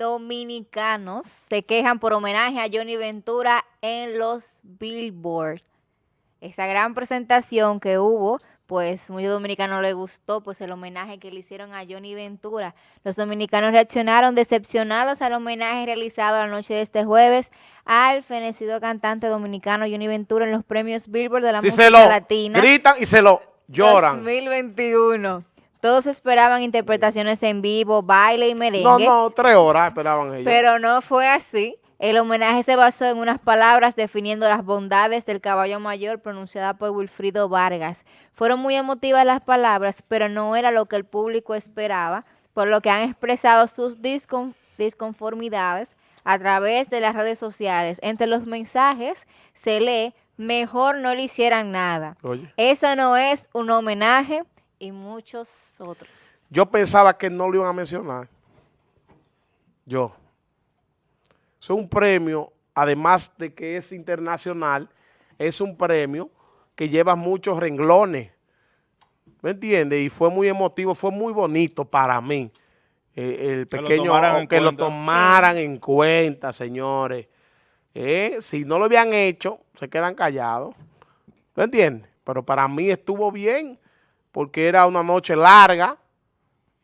dominicanos se quejan por homenaje a Johnny Ventura en los Billboard. Esa gran presentación que hubo, pues muchos dominicanos les gustó, pues el homenaje que le hicieron a Johnny Ventura. Los dominicanos reaccionaron decepcionados al homenaje realizado la noche de este jueves al fenecido cantante dominicano Johnny Ventura en los premios Billboard de la música se lo latina. gritan y se lo lloran. 2021. Todos esperaban interpretaciones en vivo, baile y merengue. No, no, tres horas esperaban ellos. Pero no fue así. El homenaje se basó en unas palabras definiendo las bondades del caballo mayor pronunciada por Wilfrido Vargas. Fueron muy emotivas las palabras, pero no era lo que el público esperaba, por lo que han expresado sus discon disconformidades a través de las redes sociales. Entre los mensajes se lee, mejor no le hicieran nada. Oye. Eso no es un homenaje, y muchos otros. Yo pensaba que no lo iban a mencionar. Yo. Es un premio, además de que es internacional, es un premio que lleva muchos renglones. ¿Me entiendes? Y fue muy emotivo, fue muy bonito para mí. Eh, el Que lo pequeño, tomaran en que lo cuenta. tomaran en cuenta, señores. Eh, si no lo habían hecho, se quedan callados. ¿Me entiendes? Pero para mí estuvo bien porque era una noche larga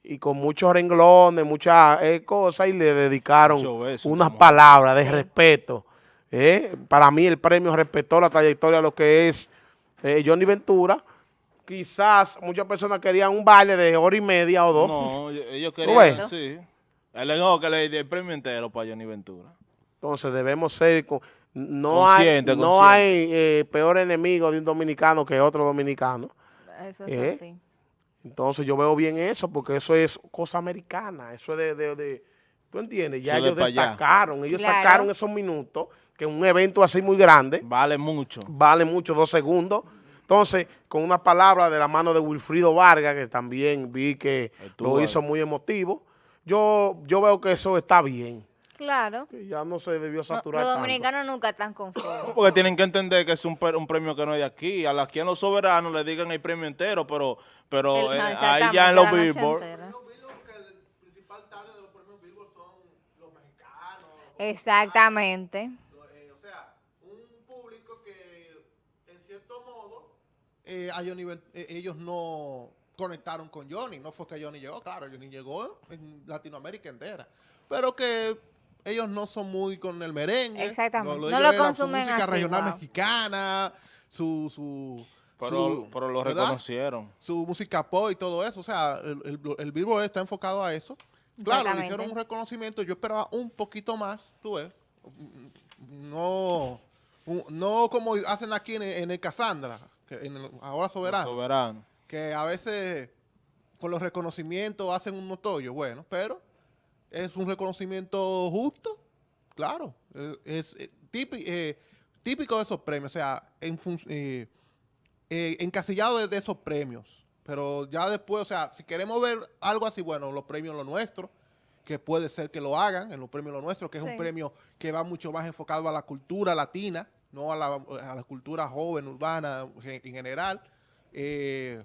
y con muchos renglones, muchas eh, cosas, y le dedicaron beso, unas palabras de respeto. Eh, Para mí el premio respetó la trayectoria de lo que es eh, Johnny Ventura. Quizás muchas personas querían un baile de hora y media o dos. No, ellos- querían, sí. Él no, que le el premio entero para Johnny Ventura. Entonces debemos ser... con- no hay, Consciente, no hay peor enemigo de un dominicano que otro dominicano. Eso es ¿Eh? así. Entonces yo veo bien eso, porque eso es cosa americana, eso es de, de, de- ¿tú entiendes? Ya ellos destacaron, ellos Claro. sacaron esos minutos, que un evento así muy grande, Vale mucho. vale mucho, dos segundos. Entonces, con una palabra de la mano de Wilfrido Vargas, que también vi que Estuvo lo hizo ahí. muy emotivo, yo, yo veo que eso está bien, Claro. que ya no se debió No, saturar los tanto. dominicanos nunca están conformes. Porque tienen que entender que es un, premio que no es de aquí. A la- aquí en los soberanos le digan el premio entero, pero, pero El- eh, ahí ya exactamente, en los Billboard. Exactamente. Eh, o sea, un público que en cierto modo eh, a Johnny eh, ellos no conectaron con Johnny, no fue que Johnny llegó, claro, Johnny llegó en Latinoamérica entera, pero que ellos no son muy con el merengue. Exactamente. No lo consumen Su música así, regional wow. mexicana, su... su Pero, su- pero lo ¿verdad? reconocieron. su música pop y todo eso. O sea, el, el, el Billboard está enfocado a eso. Claro, le hicieron un reconocimiento. Yo esperaba un poquito más, tú ves. No, un- no como hacen aquí en, el- en el Cassandra, que en el Ahora Soberano, Soberano. que a veces con los reconocimientos hacen unos tollos. Bueno, pero es un reconocimiento justo, claro. eh, Es, eh, típi- eh, típico de esos premios. O sea, en eh, eh, encasillado de, de esos premios. Pero ya después, o sea, si queremos ver algo así, bueno, los premios Lo Nuestro, que puede ser que lo hagan en los premios Lo Nuestro, que es Sí. un premio que va mucho más enfocado a la cultura latina, no a la, a la cultura joven, urbana gen- en general. Eh,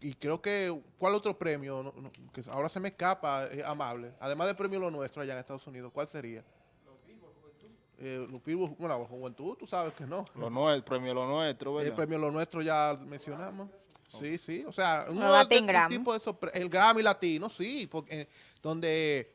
y creo que, ¿cuál otro premio? No- no, que ahora se me escapa, eh, amable. Además del premio Lo Nuestro allá en Estados Unidos, ¿cuál sería? Eh, los Billboard, bueno, la juventud, tú sabes que no. Lo nuestro, premio lo nuestro, El ¿verdad? premio Lo Nuestro ya mencionamos. Sí, sí. O sea, el Grammy. tipo de esos pre- el Grammy latino, sí, porque eh, donde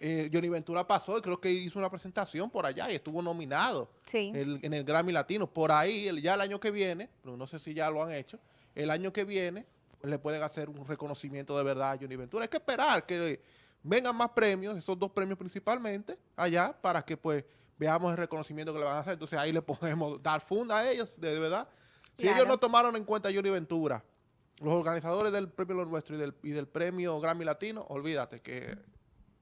eh, Johnny Ventura pasó y creo que hizo una presentación por allá y estuvo nominado Sí. el- en el Grammy Latino. Por ahí, el- ya el año que viene, pero no sé si ya lo han hecho, el año que viene le pueden hacer un reconocimiento de verdad a Johnny Ventura. Hay que esperar que vengan más premios, esos dos premios principalmente, allá, para que pues veamos el reconocimiento que le van a hacer. Entonces ahí le podemos dar funda a ellos, de, de verdad. Si Claro. ellos no tomaron en cuenta a Johnny Ventura, los organizadores del premio Lo Nuestro y del, y del premio Grammy Latino, olvídate que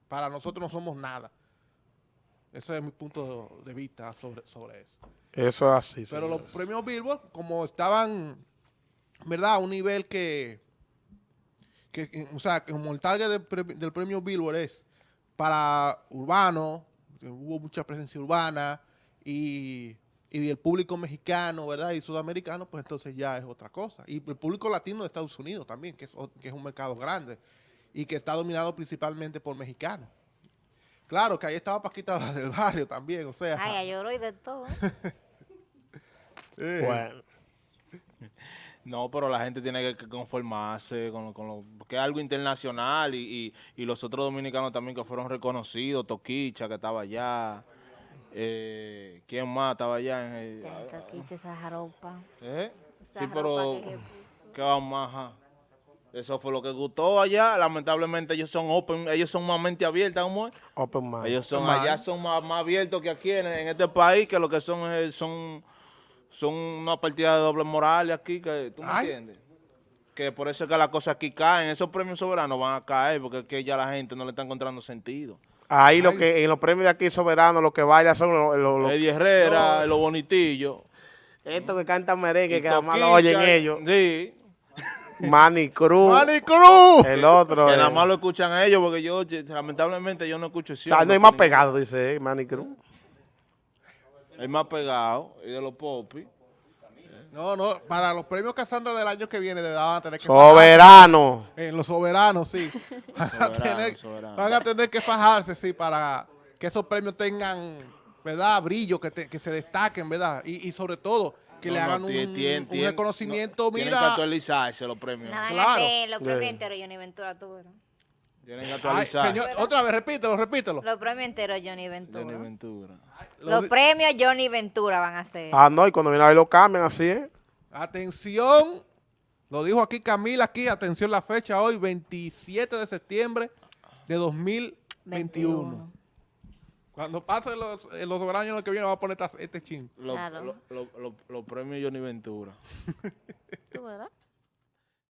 para nosotros no somos nada. Ese es mi punto de vista sobre, sobre eso. Eso es así. Pero los premios Billboard, como estaban, ¿verdad? A un nivel que, o sea, como el target del, pre- del premio Billboard es para urbano, hubo mucha presencia urbana y, y el público mexicano, ¿verdad? Y sudamericano, pues entonces ya es otra cosa. Y el público latino de Estados Unidos también, que es, que es un mercado grande y que está dominado principalmente por mexicanos. Claro, que ahí estaba Paquita del barrio también, o sea. Ay, ay, lloró y de todo. eh, Bueno. No, pero la gente tiene que- que conformarse con, lo- con lo, porque es algo internacional y, y- y los otros dominicanos también que fueron reconocidos, Toquicha que estaba allá, eh, ¿quién más estaba allá? En el- Tanto quiche esa jaropa. ¿Eh? Esa Sí, pero que ¿qué vamos ajá? Eso fue lo que gustó allá. Lamentablemente ellos son open, ellos son más mente abierta, ¿cómo es? Open mind. Ellos son Mal. allá son más, más abiertos que aquí en, en este país, que lo que son son son una partida de doble moral aquí, que tú me Ay. entiendes. Que por eso es que las cosas aquí caen, esos premios soberanos van a caer porque es que ya la gente no le está encontrando sentido. Ahí lo Ay. que en los premios de aquí soberanos lo que baila son los, los- los- Eddie Herrera, los bonitillos. estos que cantan merengue y que además lo oyen ellos. Sí, Manny Cruz, ¡Manny Cruz! el otro. que eh. nada más lo escuchan a ellos porque yo lamentablemente yo no escucho O sea, no hay más pegado, dice eh, Manny Cruz. El más pegado y de los popis. No, no, para los premios Casandra del año que viene van a tener que Soberano. fajarse. En los soberanos, sí. Van a, tener, soberano. van a tener que fajarse, sí, para que esos premios tengan, ¿verdad? Brillo, que, te- que se destaquen, ¿verdad? Y, y sobre todo, que No, le no, hagan un, un reconocimiento, no, Tienen que mira. actualizarse los premios. No Claro. los premios enteros Johnny Ventura. Tienen que Ay, actualizar. señor, otra vez, repítelo, repítelo. Los premios enteros Johnny Ventura. Johnny Ventura. Lo Los premios Johnny Ventura van a ser. Ah, no, y cuando viene a ver lo cambian así, ¿eh? Atención, lo dijo aquí Camila, aquí, atención la fecha hoy, 27 de septiembre de 2021. 21. Cuando pase los, eh, los soberanos el que viene, va a poner esta- este chin. Los Claro. lo- lo- lo- los premios Johnny Ventura. ¿Tú verás?